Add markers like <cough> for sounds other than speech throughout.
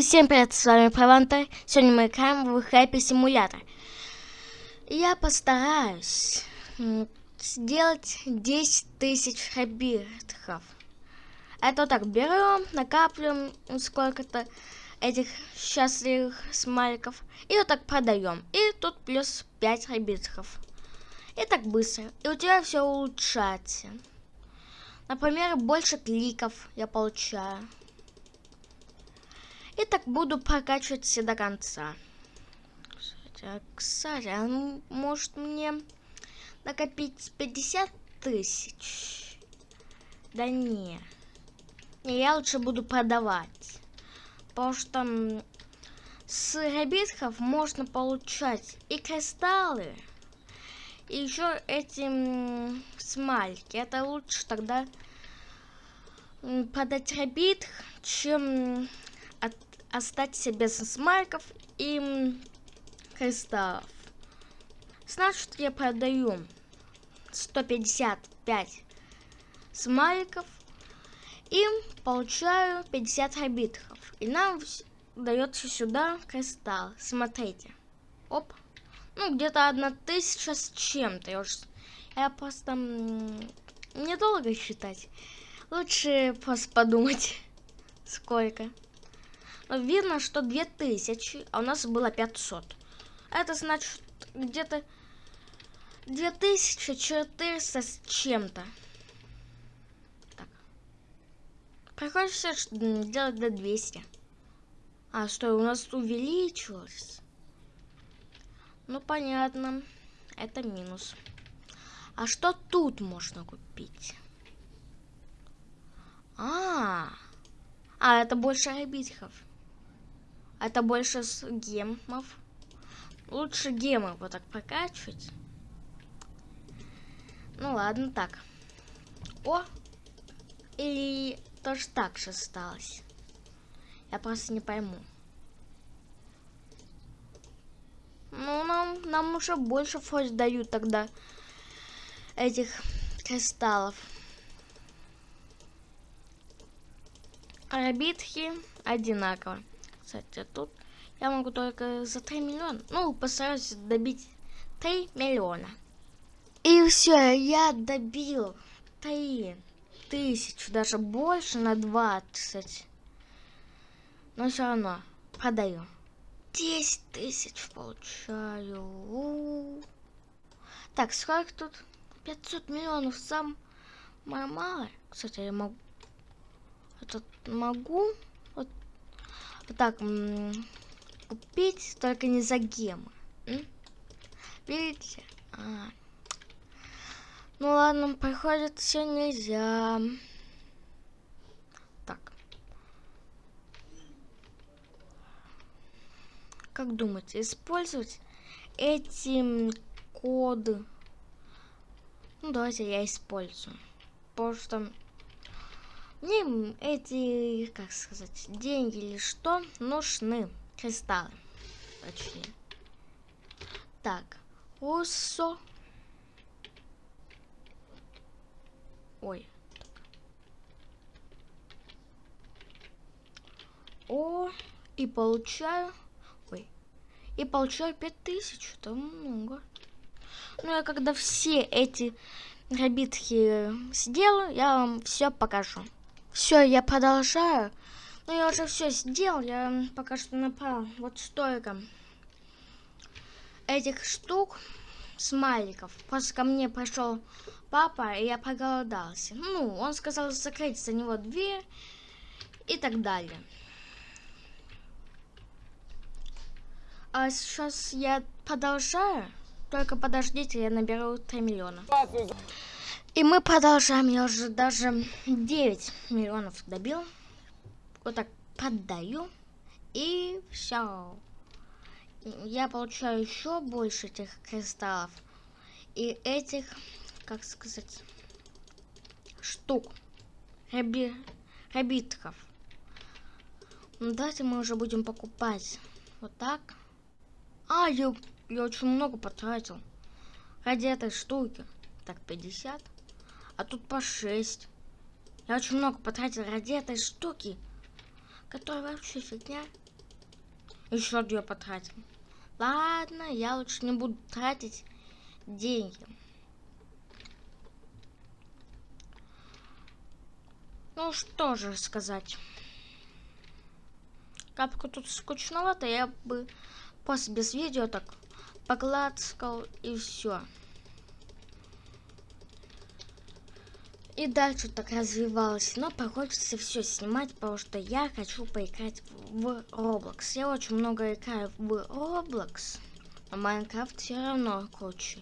Всем привет, с вами Праванта. Сегодня мы играем в Happy Simulator. Я постараюсь сделать 10 тысяч хабитхов. Это вот так берем, накапливаем сколько-то этих счастливых смайликов. И вот так продаем. И тут плюс 5 хабитхов. И так быстро. И у тебя все улучшается. Например, больше кликов я получаю. И так буду прокачивать все до конца. Кстати, а, а может мне накопить 50 тысяч? Да не. Не, я лучше буду продавать. Потому что с ребитков можно получать и кристаллы, и еще эти смальки. Это лучше тогда продать ребит, чем от, остаться без смайликов и кристаллов. Значит, я продаю 155 смайликов и получаю 50 рабитхов. И нам дается сюда кристалл. Смотрите. Оп. Ну, где-то одна тысяча с чем-то. Я, я просто... Недолго считать. Лучше просто подумать, <laughs> сколько видно, что 2000, а у нас было 500. Это значит где-то 2400 с чем-то. Приходится сделать до 200. А, что, у нас увеличилось? Ну, понятно. Это минус. А что тут можно купить? А, -а, -а. а это больше ребитхов. Это больше с гемов. Лучше гемы вот так прокачивать. Ну ладно, так. О! Или тоже так же осталось. Я просто не пойму. Ну, нам, нам уже больше форс дают тогда этих кристаллов. Битхи одинаково. Кстати, тут я могу только за 3 миллиона. Ну, постараюсь добить 3 миллиона. И все, я добил 3 тысячи, даже больше на 20. Но все равно продаю. 10 тысяч получаю. У -у -у. Так, сколько тут? 500 миллионов сам мало. Кстати, я могу... Этот могу так купить, только не за гемы. Видите? А. Ну ладно, проходит все нельзя. Так. Как думаете, использовать эти коды? Ну, давайте я использую. Потому что мне эти, как сказать, деньги или что нужны. Кристаллы. Точнее. Так. Усо. Ой. О, и получаю... Ой. И получаю 5000. Это много. Ну, я когда все эти грабитки сделаю, я вам все покажу. Все, я продолжаю. Ну, я уже все сделал. Я пока что направил вот столько этих штук смайликов. Просто ко мне пришел папа, и я проголодался. Ну, он сказал закрыть за него дверь и так далее. А сейчас я продолжаю. Только подождите, я наберу 3 миллиона. И мы продолжаем. Я уже даже 9 миллионов добил. Вот так поддаю. И все. Я получаю еще больше этих кристаллов. И этих, как сказать, штук. Раби, рабитков. Ну, давайте мы уже будем покупать. Вот так. А, я, я очень много потратил. Ради этой штуки. Так, 50 а тут по 6. Я очень много потратил ради этой штуки, которая вообще фигня. еще две потратим. Ладно, я лучше не буду тратить деньги. Ну, что же сказать. Капку тут скучновато, я бы после без видео так поглацкал и все. И дальше так развивалось, но хочется все снимать, потому что я хочу поиграть в Roblox. Я очень много играю в Roblox, но Майнкрафт все равно круче.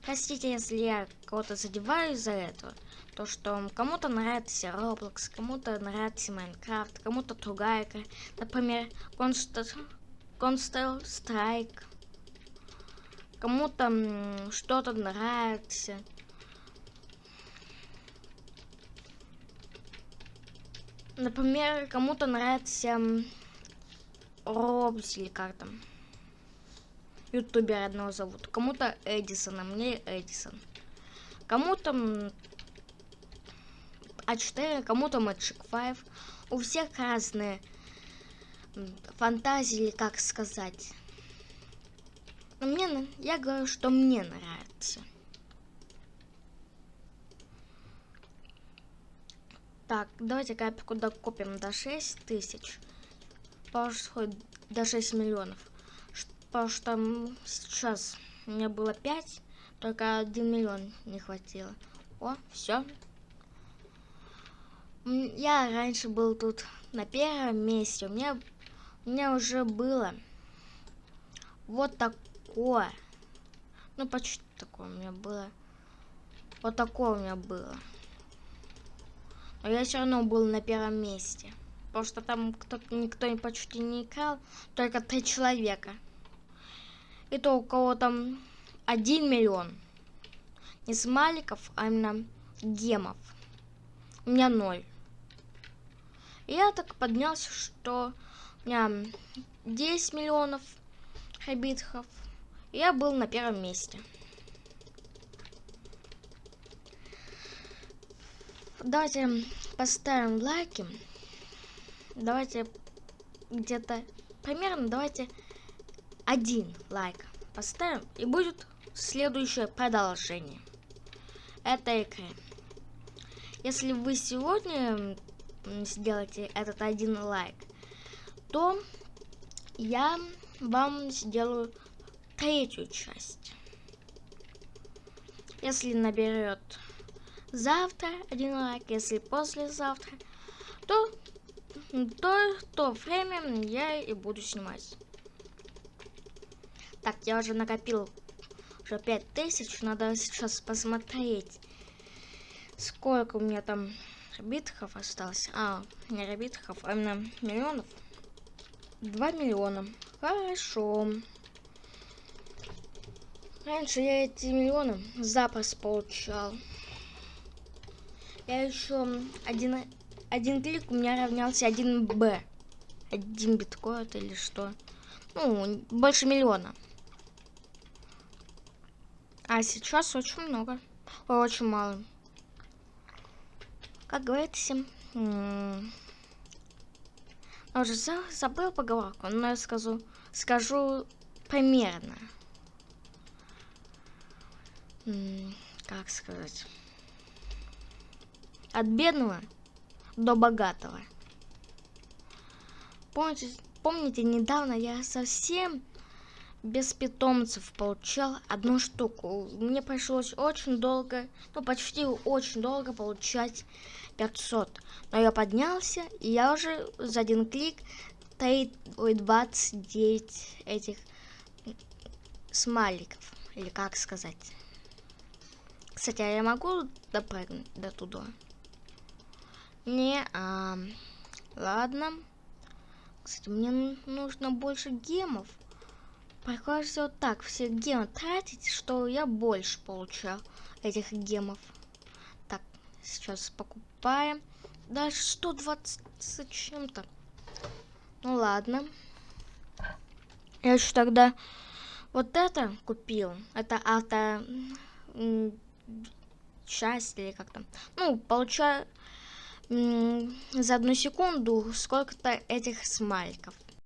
Простите, если я кого-то задеваю из-за этого. То, что кому-то нравится Roblox, кому-то нравится Майнкрафт, кому-то другая игра. Например, Counter Strike. Кому-то что-то нравится. Например, кому-то нравится Робс или как там. Ютубер одного зовут. Кому-то Эдисон, а мне Эдисон. Кому-то А4, кому-то Magic 5. У всех разные фантазии, или как сказать. Но мне, я говорю, что мне нравится. Так, давайте капику докупим до 6 тысяч. Потому до 6 миллионов. Потому что сейчас у меня было 5, только 1 миллион не хватило. О, все. Я раньше был тут на первом месте. У меня, у меня уже было вот такое. Ну, почти такое у меня было. Вот такое у меня было. Но я все равно был на первом месте. Потому что там кто никто почти не играл, только три человека. И то у кого там один миллион. Не смайликов, а именно гемов. У меня ноль. Я так поднялся, что у меня 10 миллионов хабитхов. Я был на первом месте. Давайте поставим лайки. Давайте где-то примерно давайте один лайк поставим и будет следующее продолжение этой игры. Если вы сегодня сделаете этот один лайк, то я вам сделаю третью часть. Если наберет завтра один лайк, если послезавтра, то то, то время я и буду снимать. Так, я уже накопил уже 5000, надо сейчас посмотреть, сколько у меня там битхов осталось. А, не битхов, а именно миллионов. 2 миллиона. Хорошо. Раньше я эти миллионы запас получал я еще один, один клик у меня равнялся 1 Б. Один биткоин или что. Ну, больше миллиона. А сейчас очень много. Очень мало. Как говорится, я уже забыл поговорку, но я скажу, скажу примерно. Как сказать? От бедного до богатого. Помните, помните, недавно я совсем без питомцев получал одну штуку. Мне пришлось очень долго, ну почти очень долго получать 500. Но я поднялся, и я уже за один клик 3, ой, 29 этих смайликов. Или как сказать. Кстати, а я могу допрыгнуть до туда? Не, а, ладно. Кстати, мне нужно больше гемов. Приходится вот так все гемы тратить, что я больше получал этих гемов. Так, сейчас покупаем. Дальше 120 чем-то. Ну ладно. Я еще тогда вот это купил. Это авто часть или как там. Ну, получаю за одну секунду сколько-то этих смайликов.